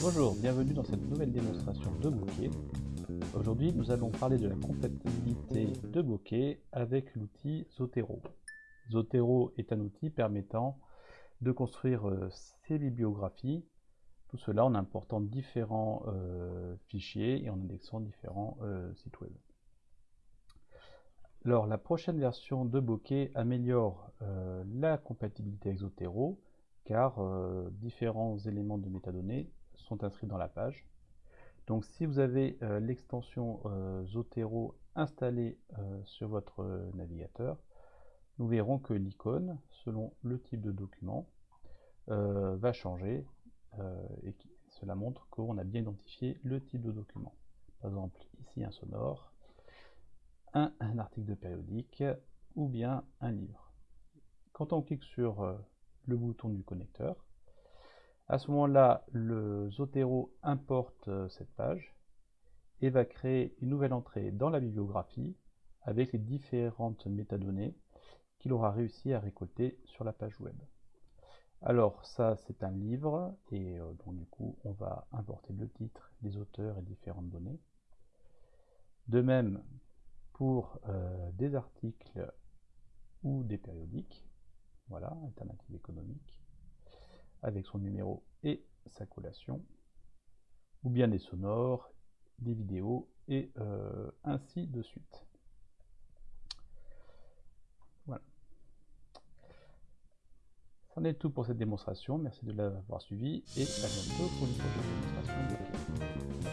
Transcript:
Bonjour, bienvenue dans cette nouvelle démonstration de bokeh. Aujourd'hui, nous allons parler de la compatibilité de bokeh avec l'outil Zotero. Zotero est un outil permettant de construire euh, ses bibliographies, tout cela en important différents euh, fichiers et en indexant différents euh, sites web. Alors, la prochaine version de Bokeh améliore la compatibilité avec Zotero, car différents éléments de métadonnées sont inscrits dans la page. Donc si vous avez euh, l'extension euh, Zotero installée euh, sur votre navigateur, nous verrons que l'icône, selon le type de document, va changer et cela montre qu'on a bien identifié le type de document. Par exemple, ici un sonore, un, un article de périodique ou bien un livre. Quand on clique sur le bouton du connecteur, à ce moment-là, le Zotero importe euh, cette page et va créer une nouvelle entrée dans la bibliographie avec les différentes métadonnées qu'il aura réussi à récolter sur la page web. Alors ça c'est un livre et euh, donc du coup on va importer le titre, les auteurs et différentes données. De même pour euh, des articles ou des périodiques, voilà, alternative économique avec son numéro et sa collation, ou bien des sonores, des vidéos, et euh, ainsi de suite. Voilà. C'en est tout pour cette démonstration. Merci de l'avoir suivi et à bientôt pour une prochaine démonstration.